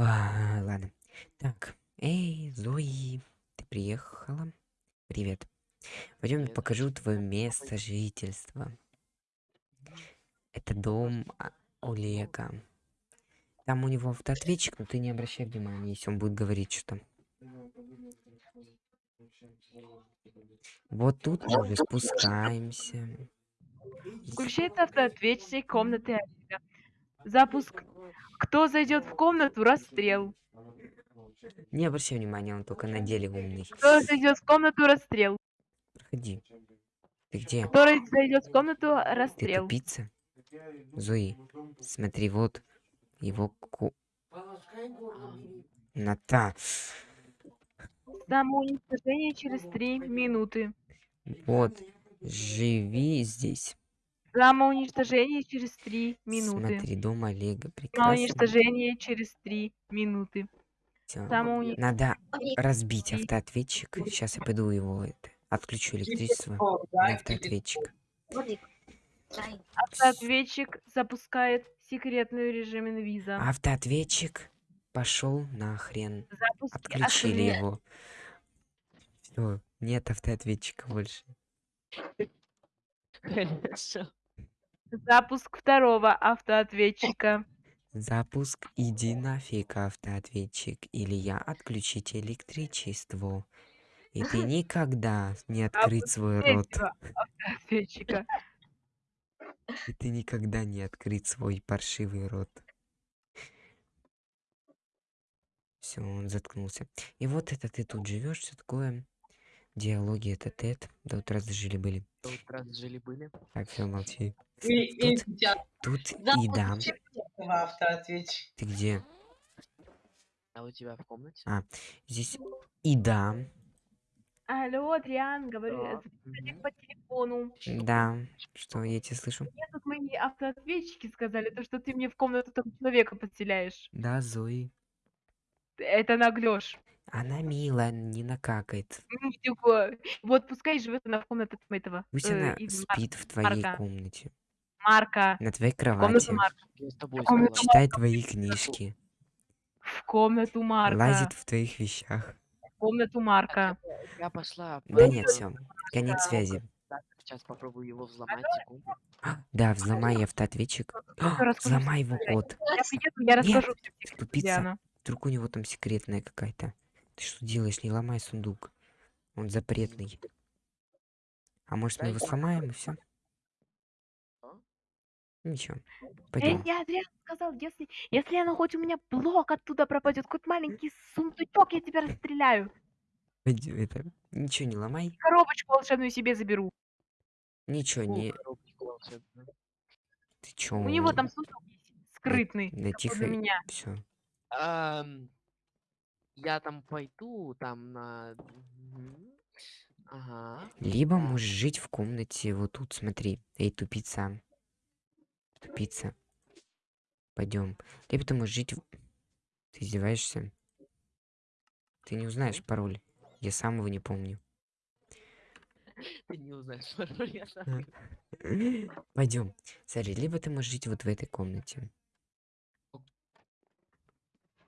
А, ладно. Так, эй, Зои, ты приехала? Привет. Пойдем покажу твое место жительства. Это дом а, Олега. Там у него автоответчик, но ты не обращай внимания, если он будет говорить что-то. Вот тут мы уже спускаемся. Включает автоответчик комнаты Олега. Запуск. Кто зайдет в комнату, расстрел. Не обращай внимания, он только на деле умный. Кто зайдет в комнату, расстрел. Проходи. Ты где? Кто зайдет в комнату, Ты расстрел. тупица? Зои, смотри, вот его ку... Ната. Самоуничтожение через три минуты. Вот, живи здесь. Самоуничтожение через три минуты. Смотри, дом Олега. Прекрасно. Самоуничтожение через три минуты. Всё. Самоуни... Надо разбить автоответчик. Сейчас я пойду его это, отключу электричество на автоответчик. Автоответчик запускает секретный режим инвиза. Автоответчик пошел нахрен. Запуск... Отключили отве- его. Все, нет автоответчика больше. Хорошо. Запуск второго автоответчика. Запуск иди нафиг автоответчик, или я отключите электричество. И ты никогда не открыть свой рот. Автоответчика. И ты никогда не открыть свой паршивый рот. Все, он заткнулся. И вот это ты тут живешь, все такое. Диалоги это тет. До утра жили были. До утра жили-были. Так, все, молчи. И, и Тут, сейчас тут еда. четвертого автоответчика. Ты где? А у тебя в комнате? А, здесь еда. Алло, Адриан, говорю, Да. по телефону. Да. Что, я тебя слышу? Мне тут мои автоответчики сказали, то, что ты мне в комнату там человека подселяешь. Да, Зои. Это наглешь. Она милая, не накакает. Ну, типа, Вот пускай живет она в комнате этого. Пусть э, она из спит в твоей Марка. комнате. Марка. На твоей В комнату кровати. Марка. Я с тобой комнату согласен. Читает твои книжки. В комнату Марка. Лазит в твоих вещах. В комнату Марка. Я пошла. Да нет, все. Конец связи. Сейчас попробую его взломать, секунду. А, Да, взломай автоответчик. А, Взломай его код. Я приеду, я расскажу Тупица. Вдруг у него там секретная какая-то. Ты что делаешь? Не ломай сундук. Он запретный. А может мы его сломаем и все? Что? Ничего. Эй, Пойдем. я Адриан сказал, если, если она хоть у меня блок оттуда пропадет, хоть маленький сундучок, я тебя расстреляю. Пойдем, Это... Ничего не ломай. Коробочку волшебную себе заберу. Ничего не. Ты чё? У него там сундук есть, скрытный. Да тихо. меня. Все. Я там пойду, там на... Ага. Либо можешь жить в комнате вот тут, смотри. Эй, тупица. Тупица. Пойдем. Либо ты можешь жить в... Ты издеваешься? Ты не узнаешь пароль. Я сам его не помню. Ты не узнаешь пароль, я сам. Пойдем. Смотри, либо ты можешь жить вот в этой комнате.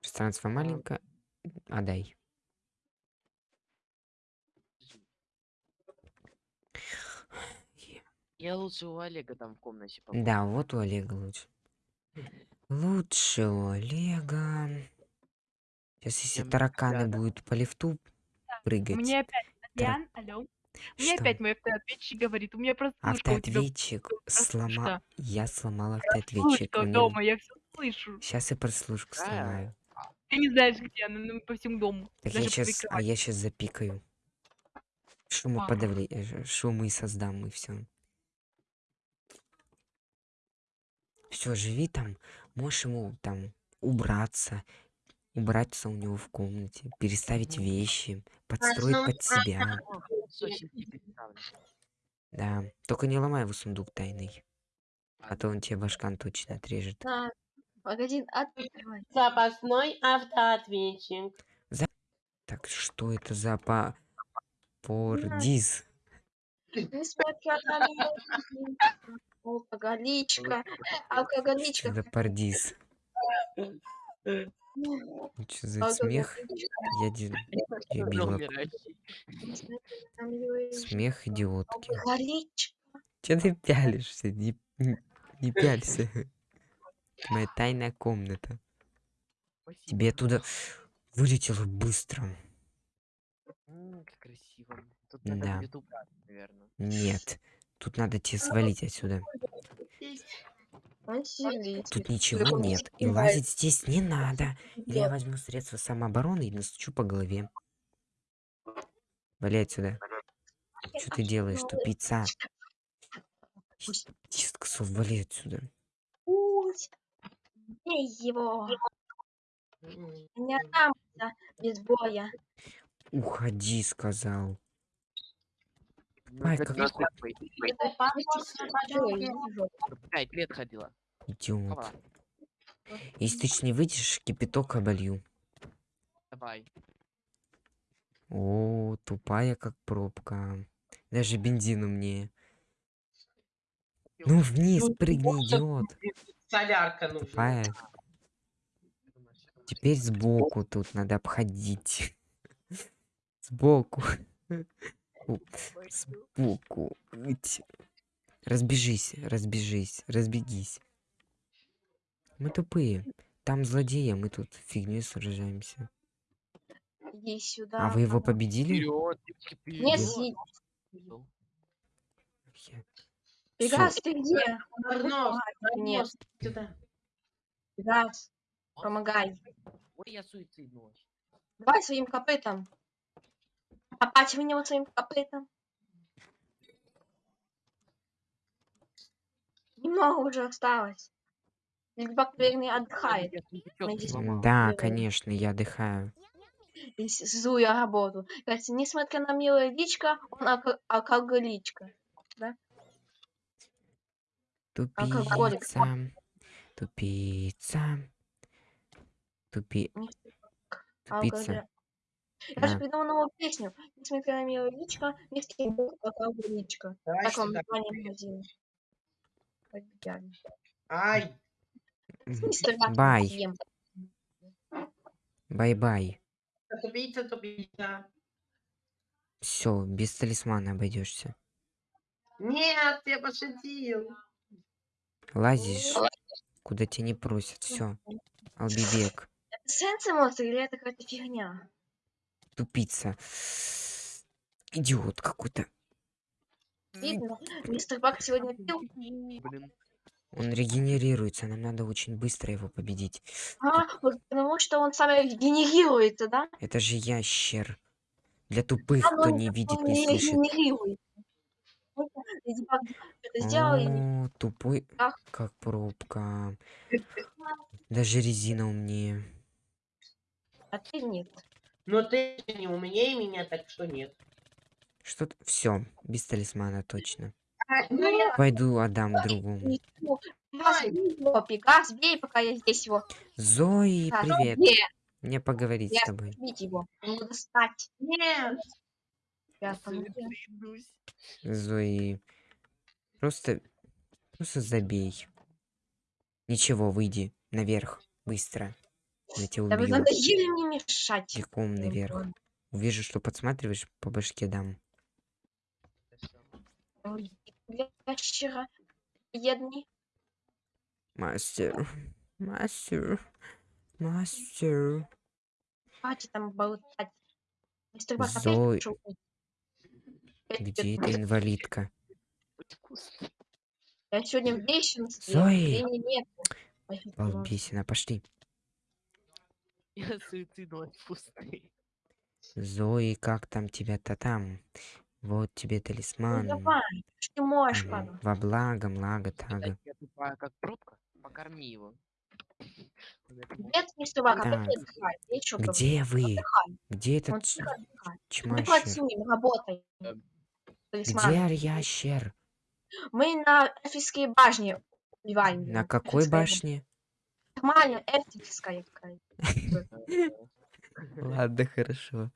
Пространство маленькое. Отдай. Я лучше у Олега там в комнате побуду. Да, вот у Олега лучше. Лучше у Олега. Сейчас, если Чем тараканы рядом. будут по лифту прыгать. Мне опять, Адриан, алло. Мне Что? опять мой автоответчик говорит, у меня тебя Автоответчик сломал. Я сломал автоответчик. дома, я все слышу. Сейчас я прослушку Да. сломаю. Ты не знаешь, где она, ну, по всему дому. Так я сейчас, а я сейчас запикаю. Шумоподавление, шумы и создам и все. Все, живи там. Можешь ему там убраться, убраться у него в комнате, переставить вещи, подстроить под себя. Да. Только не ломай его сундук тайный. А то он тебе башкан точно отрежет. Погоди, открывай. Запасной автоответчик. Так что это за по... На алкоголичка, Что алкоголичка, за пордиз? Что за смех? Я де- дебила. Смех идиотки. Че ты пялишься? Не, не- не пялься. Моя тайная комната. Спасибо. Тебе оттуда вылетело быстро. М, Как красиво. Тут надо Да. будет убрать, наверное. Нет. Тут надо тебе свалить отсюда. Тут ничего нет. И лазить здесь не надо. Или я возьму средства самообороны и настучу по голове. Вали отсюда. Что ты делаешь, тупица? Дисксов, вали отсюда. Бей его. Не отдамся без боя. Уходи, сказал. Ну, Ой, вижу. Пять лет ходила. Идиот. Если ты ж не выйдешь, кипяток оболью. давай. О, тупая как пробка. Даже бензин умнее. Ну вниз прыгни, идиот. Солярка нужна. Тупая. Теперь сбоку тут надо обходить. Сбоку. Сбоку. Ить. Разбежись, разбежись, разбегись. Мы тупые. Там злодеи, а мы тут фигней сражаемся. Иди сюда. А вы его победили? Вперед, девочки, Нет, Пегас, ты где? Арнос, Нет, Арнос, сюда. Пегас, помогай. Ой, я вообще. Давай своим копытом. Попасть в него своим копытом. Немного уже осталось. Лидбак, наверное, отдыхает. Да, конечно, я отдыхаю. Злую работу. Кстати, несмотря на милое личко, он алко- алкоголичка. Алкоголик. Тупица. Тупица. Тупи... Тупица. Я же Да. придумал новую песню. Несмотря на милое личко, мистер Бог алкоголичка. Давай Так он сюда. название магазина. Ай, Бай. съем. Бай-бай. тупица, тупица. Все, без талисмана обойдешься. Нет, я пошутил. Лазишь, куда тебя не просят. Все. Албибек. Это сенсы монстр или это какая-то фигня? Тупица. Идиот какой-то. Видно, мистер Бак сегодня пил. Блин. Он регенерируется, нам надо очень быстро его победить. А, вот потому что он сам генерируется, да? Это же ящер. Для тупых, А, кто не видит, не слышит. Это сделал, и О, тупой, Ах. как пробка. Даже резина умнее. а ты нет. Но ты не умнее меня, так что нет. Что-то... Все, без талисмана точно. Ай, ну я- Пойду отдам другому. Ничего. Пегас, бей его, Пегас, бей, пока я здесь его. Зои, привет. бей, Мне поговорить Я с тобой. бить его. Ему достать. Нет. Я. Суициднусь. Зои. Просто... Просто забей. Ничего, выйди. Наверх. Быстро. Я тебя Да вы убью. надоели мне мешать. Бегом наверх. Увижу, что подсматриваешь, по башке дам. Мастер. Мастер. Мастер. Хватит там болтать. Мистер Бак опять Зой. пришел. Опять Где эта инвалидка? Я сегодня в. Зои! Ну, Балбесина, пошли. Я суицидный пустый. Зои, как там тебя-то там? Вот тебе Ну талисман. давай, что ты можешь, папа? Во благо, млага, тага. Я тупая, как пробка. Покорми его. Нет. Я ещё говорю, Где вы? отдыхай. Где этот ч- тихо отдыхает. Талисман. Где ящер? Мы на Эфисской башне убиваем. На какой башне? Нормально, Эфисская. Ладно, хорошо.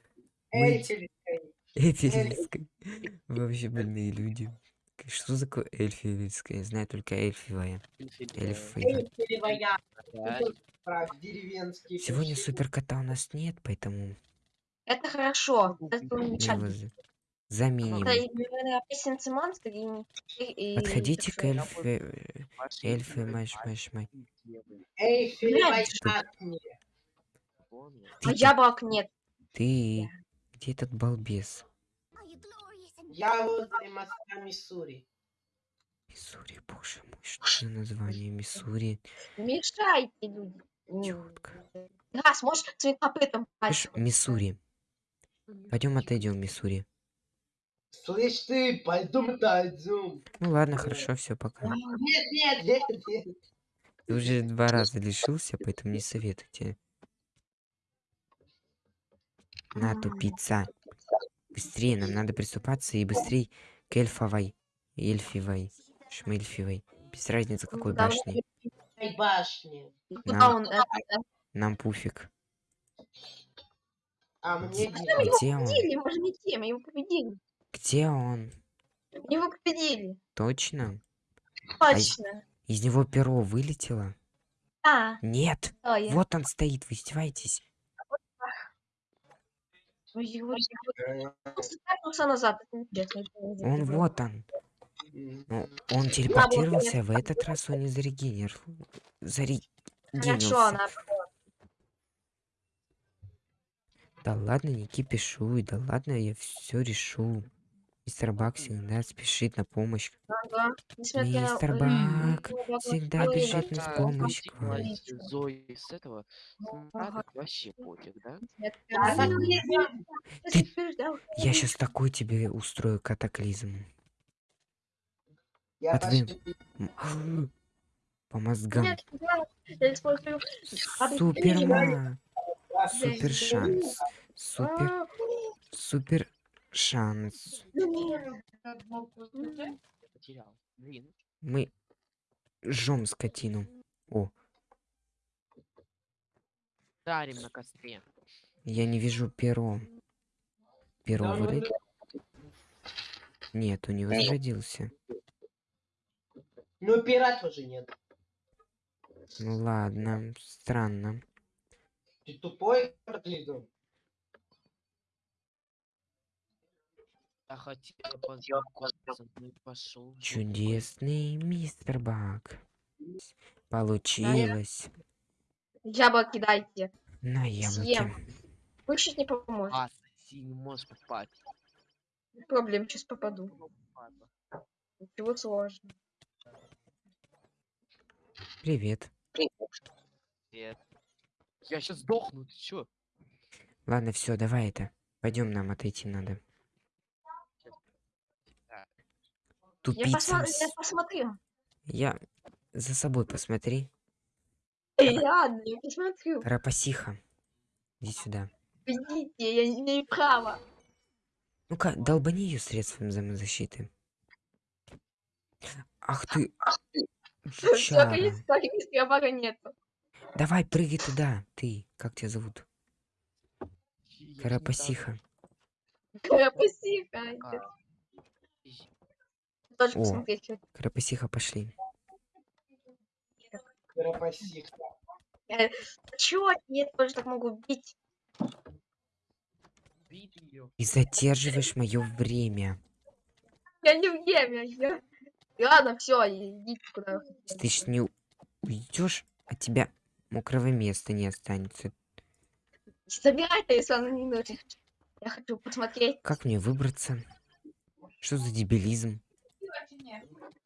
Эти риски. Вообще больные люди. эльфийская. Что такое эльфийская? Я знаю только эльфивая. Деревенский. Сегодня суперкота у нас нет, поэтому Это хорошо. Это замечательно. За- заменим. Подходите к эльфе... Эльфы, маш, маш, маш. мне. Помню. А яблок нет. Ты... Где этот балбес? Я возле моста Миссури. Миссури, боже мой, что за название Миссури? Мешайте, люди. М, Чётко. Раз, можешь своим копытом. Миссури. Пойдем отойдем, Миссури. Слышь ты, пойдем отойдем. Ну ладно, хорошо, все, пока. Нет, нет, нет, нет. Ты уже два раза лишился, поэтому не советуйте. На, тупица. Быстрее, нам надо приступаться и быстрей к эльфовой. Эльфивой. Шмельфивой. Без разницы, какой Да, башни. Куда Нам, э, э, нам пуфик. А мне его Где он? победили, мы же не те, мы его победили. Где он? Его победили. Точно? Точно. Из него перо вылетело? А, Нет! я. Вот он стоит, вы издеваетесь? Ой, Он вот он. Ну, он телепортировался, в этот раз он не зарегенер... Зарегенился. Да ладно, не кипишуй, да ладно, я все решу. Мистер Бак всегда спешит на помощь. Ага. Мистер М, Бак ну, да, всегда бежит на помощь к вам. Зои с этого. Ага. Смрадок вообще пофиг, да? А, я- сейчас такой тебе устрою катаклизм. Я пошли. М, По мозгам. Нет, да, я использую. Суперма. Да, Супер шанс. Супер, А, супер шанс. Блин. Мы жжем скотину. О, Дарим на костре. я не вижу перо. Перо Да, ну вылет? Нет, он не возродился. Ну, пера тоже нет. Ну ладно, странно. Ты тупой, Карлидон? Я хотел познакомиться, и пошел. Чудесный мистер Бак. Получилось. Яблоки дайте. На яблоке. Съем. Вышить не поможет. А, ты не можешь попасть. Проблем, сейчас попаду. Ничего сложного. Привет. Нет. Я сейчас сдохну, ты чё? Ладно, все, давай это. Пойдем, нам отойти надо. Так. Я, Тупица. с- я посмотрю. Я за собой посмотри. Эй, ладно, я посмотрю. Рапасиха. Иди сюда. Идите, я не имею права. Ну-ка, долбани ее средством самозащиты. Ах ты. Все, жучара. количества бага нету. Давай, прыгай туда. Ты, как тебя зовут? Я Карапасиха. Крапасиха. А, Тоже О. посмотреть. Карапасиха, пошли. Крапасих. Чё? Я тоже так могу бить. И задерживаешь мое время. Я не в время. Я... Ладно, все, идите куда ты ж не уйдешь, от тебя мокрого места не останется. Собирайте, если он не нужен. Я хочу посмотреть. Как мне выбраться? Что за дебилизм?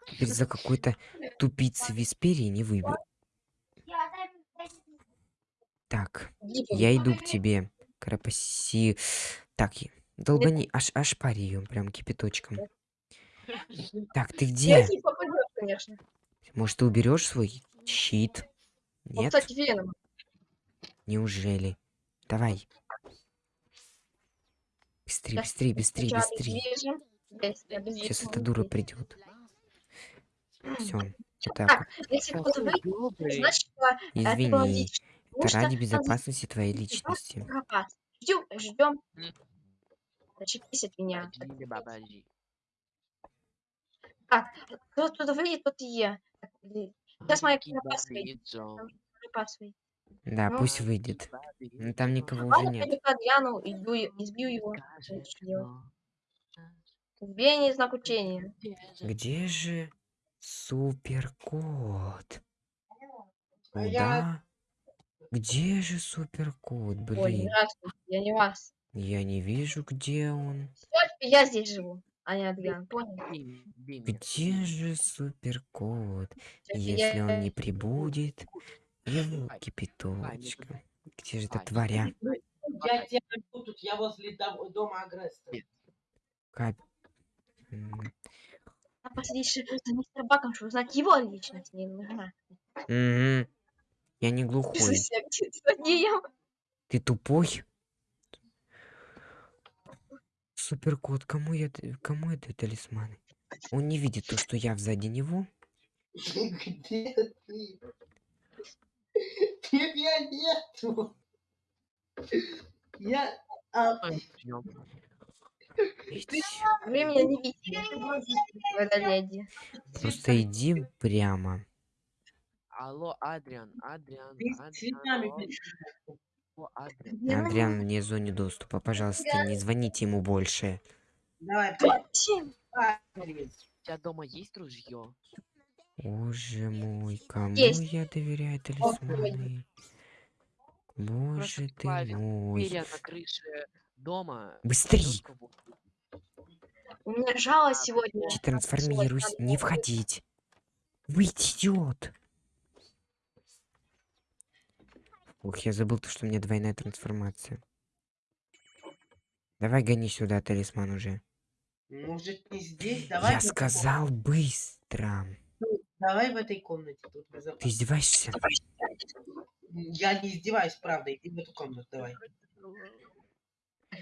Теперь за какой-то тупицы Висперии не выбил. Так, я иду к тебе, Карапаси. Так, долбани, аж, аж пари ее прям кипяточком. Так, ты где? Конечно. Может, ты уберешь свой щит? Он, Нет? кстати, Веном. Неужели? Давай. Быстрее, быстрее, быстрее, быстрее. Сейчас эта дура придет. Все. Это Так, если кто-то выйдет, значит, было извини. Это что ради безопасности твоей личности. Ждем, ждем. М. Зачепись от меня. Бабаджи. Кто туда выйдет, тот и я. Так, и- Сейчас моя выйдет. Да, Ну, пусть выйдет. Ну, там никого уже нет. к Адриану, иду, и- избью его. Избиение знак учения. Где же суперкот? А я- Куда? Где же суперкот, Ой, блин? здравствуйте, я не вас. Я не вижу, где он. Я здесь живу, а не Адриан, понял? Где же суперкот? Если я- он не прибудет, его кипяточка. Где же эта тваря? Я тебя найду тут, я возле дом- дома агрессора. Кап... А посадить за мистер Баком, чтобы узнать его личность, не нужна. мгм. Я не глухой. Злодеем. Ты тупой? Суперкот, кому я, кому это талисманы? Он не видит то, что я сзади него. Где ты? Тебя нету. Я... а. Вы меня не видите. Просто иди прямо. Алло, Адриан, Адриан, Адриан, Адриан. Адриан вне зоне доступа. Пожалуйста, не звоните ему больше. Давай. У тебя дома есть ружье? Боже мой, кому Есть. я доверяю талисманы? Боже ты мой. Перья на крыше дома. Быстрей! У меня жалость сегодня. Я трансформируюсь. Не входить. Выйти, идиот. Ух, я забыл то, что у меня двойная трансформация. Давай гони сюда талисман уже. Может не здесь? Давай. я сказал быстро. комнате. Давай в этой комнате. Тут Ты издеваешься? Я не издеваюсь, правда. Иди в эту комнату, давай.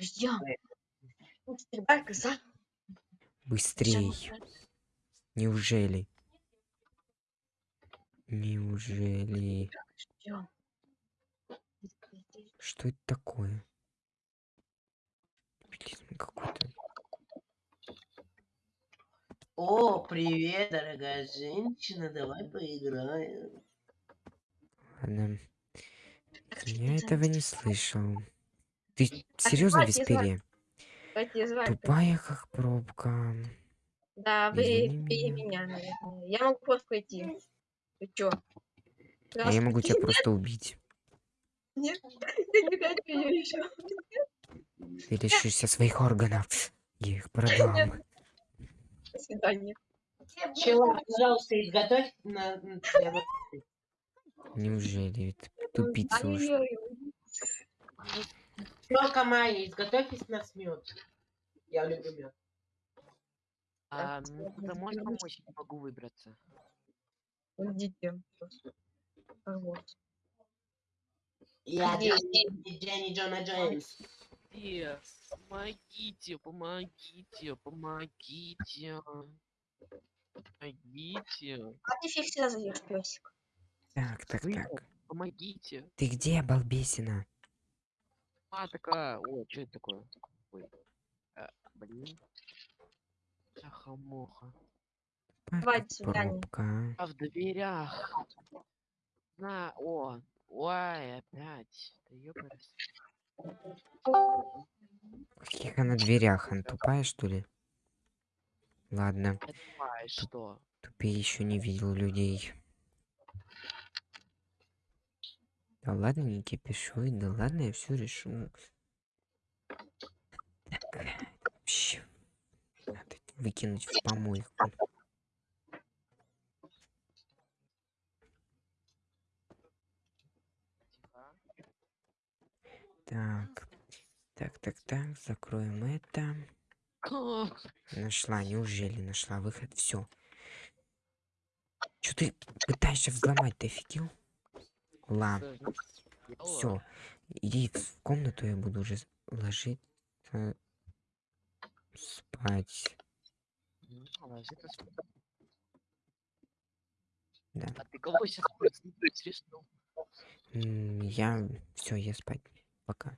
Ждем. Бак за. Быстрей. Неужели? Неужели? Что это такое? Дебилизм какой-то. О, привет, дорогая женщина. Давай поиграем. Ладно. Я этого не слышал. Ты серьезно в хватит, Виспере? Давайте звать. Тупая как пробка. Да, вы впереди меня. наверное. Я могу просто пойти. Ты чё? А я могу тебя просто убить. Нет, я не хочу еще. Ты лишишься своих органов. Я их продам. До свидания. Чела, пожалуйста, изготовь на... Неужели? Тупица уж. Тёлка Майя, изготовьтесь на смет. Я люблю мед. А, ну, ты можешь помочь? Не могу выбраться. Идите. Вот. Я? Дженни Джона Джеймс. Помогите, помогите, помогите. Помогите. А ты фиг всегда зайдешь, песик. Так, так, так. Помогите. Ты где, балбесина? А, такая. Ой, что это такое? Ой. А, блин. Ахамоха. Давай, до свидания. Пробка. А в дверях. На, о. Ой, опять. Да ёпарас. Каких она дверях? Она тупая, что ли? Ладно, Я думаю, что? тупее еще не видел людей. Да ладно, не кипишуй, да ладно, я все решу. Так, вообще, надо выкинуть в помойку. Так, так, так, так, закроем это. Нашла, неужели нашла выход? Все. Че ты пытаешься взломать, ты офигел? Ла, все. Иди в комнату, я буду уже ложиться спать. Ну, спать. Да. А ты кого сейчас Я все, я спать. Пока.